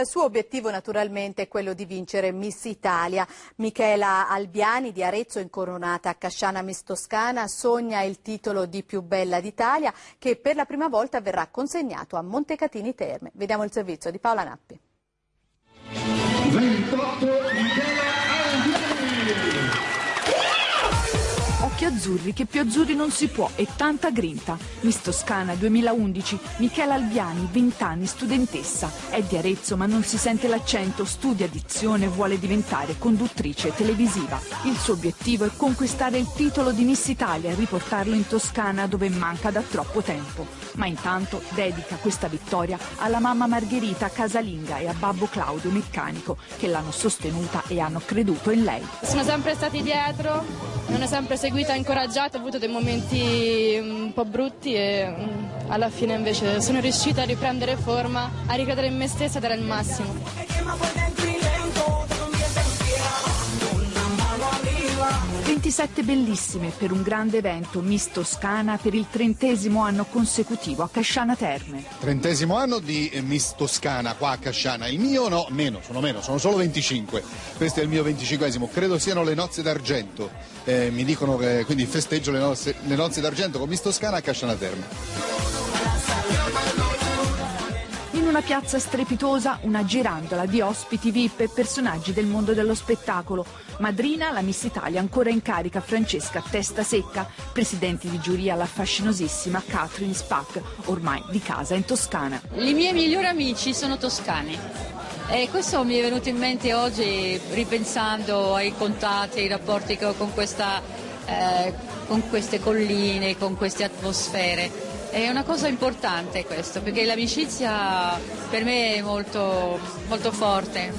Il suo obiettivo naturalmente è quello di vincere Miss Italia. Michela Albiani di Arezzo, incoronata a Casciana Miss Toscana, sogna il titolo di più bella d'Italia che per la prima volta verrà consegnato a Montecatini Terme. Vediamo il servizio di Paola Nappi. Azzurri che più azzurri non si può e tanta grinta. Miss Toscana 2011, Michela Albiani, 20 anni, studentessa. È di Arezzo ma non si sente l'accento, studia dizione e vuole diventare conduttrice televisiva. Il suo obiettivo è conquistare il titolo di Miss Italia e riportarlo in Toscana dove manca da troppo tempo. Ma intanto dedica questa vittoria alla mamma Margherita casalinga e a babbo Claudio meccanico che l'hanno sostenuta e hanno creduto in lei. Sono sempre stati dietro, mi hanno sempre seguito stata incoraggiata, ho avuto dei momenti un po' brutti e mm, alla fine invece sono riuscita a riprendere forma, a ricredere in me stessa ed era il massimo. 27 bellissime per un grande evento Miss Toscana per il trentesimo anno consecutivo a Casciana Terme. Trentesimo anno di Miss Toscana qua a Casciana. Il mio no, meno, sono meno, sono solo 25. Questo è il mio venticinquesimo. Credo siano le nozze d'argento. Eh, mi dicono che quindi festeggio le nozze, le nozze d'argento con Miss Toscana a Casciana Terme. Una piazza strepitosa, una girandola di ospiti VIP e personaggi del mondo dello spettacolo. Madrina, la Miss Italia ancora in carica, Francesca Testa Secca, presidenti di giuria la fascinosissima Catherine Spack, ormai di casa in Toscana. I miei migliori amici sono toscani. E questo mi è venuto in mente oggi ripensando ai contatti, ai rapporti che ho con, questa, eh, con queste colline, con queste atmosfere. È una cosa importante questo, perché l'amicizia per me è molto, molto forte.